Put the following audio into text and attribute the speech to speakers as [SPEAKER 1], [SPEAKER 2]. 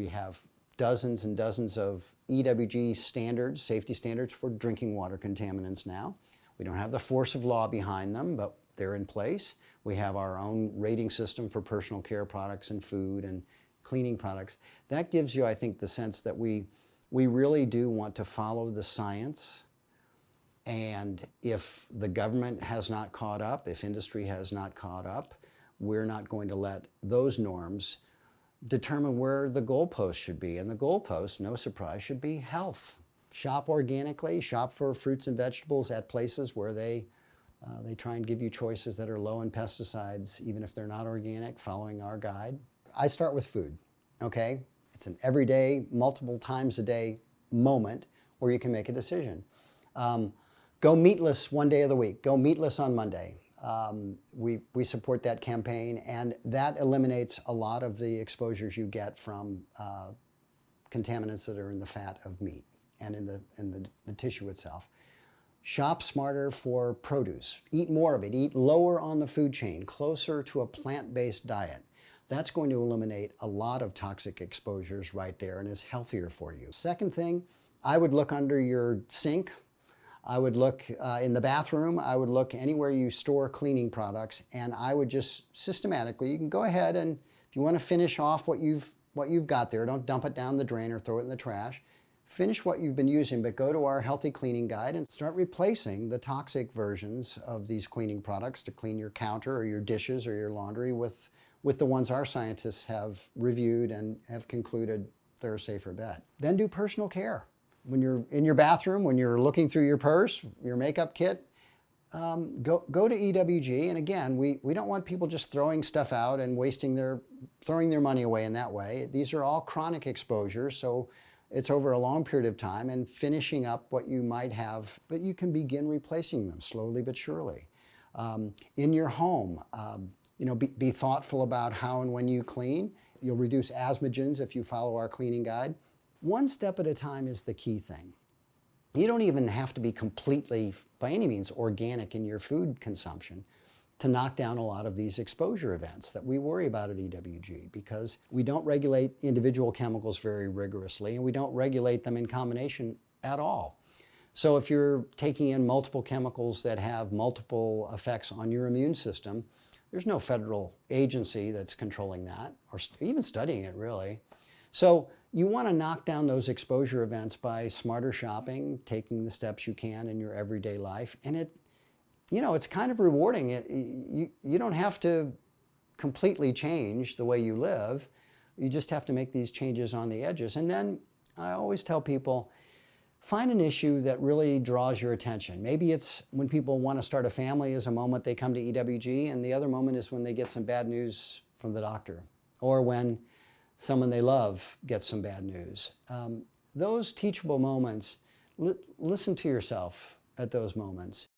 [SPEAKER 1] We have dozens and dozens of EWG standards, safety standards for drinking water contaminants now. We don't have the force of law behind them, but they're in place. We have our own rating system for personal care products and food and cleaning products. That gives you, I think, the sense that we, we really do want to follow the science. And if the government has not caught up, if industry has not caught up, we're not going to let those norms determine where the goalpost should be. And the goalpost, no surprise, should be health. Shop organically, shop for fruits and vegetables at places where they, uh, they try and give you choices that are low in pesticides, even if they're not organic, following our guide. I start with food, okay? It's an everyday, multiple times a day moment where you can make a decision. Um, go meatless one day of the week. Go meatless on Monday. Um, we, we support that campaign and that eliminates a lot of the exposures you get from uh, contaminants that are in the fat of meat and in, the, in the, the tissue itself. Shop smarter for produce. Eat more of it. Eat lower on the food chain, closer to a plant-based diet. That's going to eliminate a lot of toxic exposures right there and is healthier for you. Second thing, I would look under your sink I would look uh, in the bathroom, I would look anywhere you store cleaning products, and I would just systematically, you can go ahead and if you want to finish off what you've, what you've got there, don't dump it down the drain or throw it in the trash. Finish what you've been using, but go to our healthy cleaning guide and start replacing the toxic versions of these cleaning products to clean your counter or your dishes or your laundry with, with the ones our scientists have reviewed and have concluded they're a safer bet. Then do personal care when you're in your bathroom, when you're looking through your purse, your makeup kit, um, go, go to EWG. And again, we, we don't want people just throwing stuff out and wasting their, throwing their money away in that way. These are all chronic exposures, so it's over a long period of time and finishing up what you might have, but you can begin replacing them slowly but surely. Um, in your home, um, you know, be, be thoughtful about how and when you clean. You'll reduce asthmagens if you follow our cleaning guide. One step at a time is the key thing. You don't even have to be completely, by any means, organic in your food consumption to knock down a lot of these exposure events that we worry about at EWG because we don't regulate individual chemicals very rigorously and we don't regulate them in combination at all. So if you're taking in multiple chemicals that have multiple effects on your immune system, there's no federal agency that's controlling that or even studying it really. So you want to knock down those exposure events by smarter shopping, taking the steps you can in your everyday life. And it, you know, it's kind of rewarding. It, you, you don't have to completely change the way you live. You just have to make these changes on the edges. And then I always tell people, find an issue that really draws your attention. Maybe it's when people want to start a family is a moment they come to EWG and the other moment is when they get some bad news from the doctor or when someone they love gets some bad news. Um, those teachable moments, li listen to yourself at those moments